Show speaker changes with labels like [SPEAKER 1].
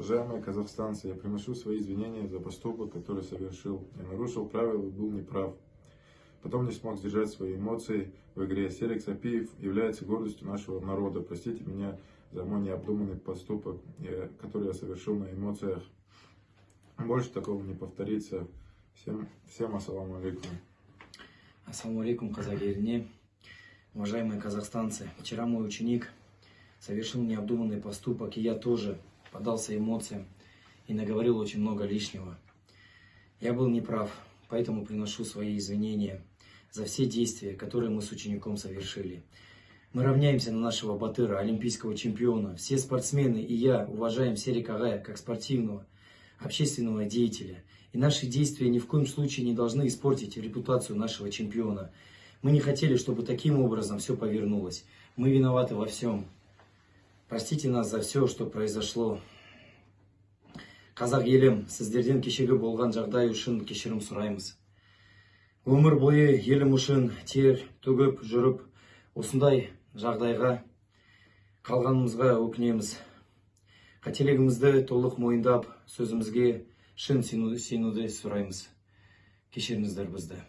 [SPEAKER 1] Уважаемые казахстанцы, я приношу свои извинения за поступок, который совершил. Я нарушил правила и был неправ. Потом не смог сдержать свои эмоции в игре. Серик Сапиев является гордостью нашего народа. Простите меня за мой необдуманный поступок, который я совершил на эмоциях. Больше такого не повторится. Всем, всем ассаламу алейкум.
[SPEAKER 2] Ассаламу алейкум, казак еліне. Уважаемые казахстанцы, вчера мой ученик совершил необдуманный поступок, и я тоже поддался эмоциям и наговорил очень много лишнего. Я был неправ, поэтому приношу свои извинения за все действия, которые мы с учеником совершили. Мы равняемся на нашего Батыра, олимпийского чемпиона. Все спортсмены и я уважаем Серика Агая как спортивного, общественного деятеля. И наши действия ни в коем случае не должны испортить репутацию нашего чемпиона. Мы не хотели, чтобы таким образом все повернулось. Мы виноваты во всем. Простите нас за все, что произошло. Қазақ елім, сіздерден кешегі болған жағдай үшін кешірім сұраймыз. Өмір бойы елім үшін тер төгіп жүріп, осындай жағдайға қалғанымызға өкінеміз. Қателігімізді толық мойындап, сөзімізге шын сену- сенуді сұраймыз. Кешіріңіздер бізді.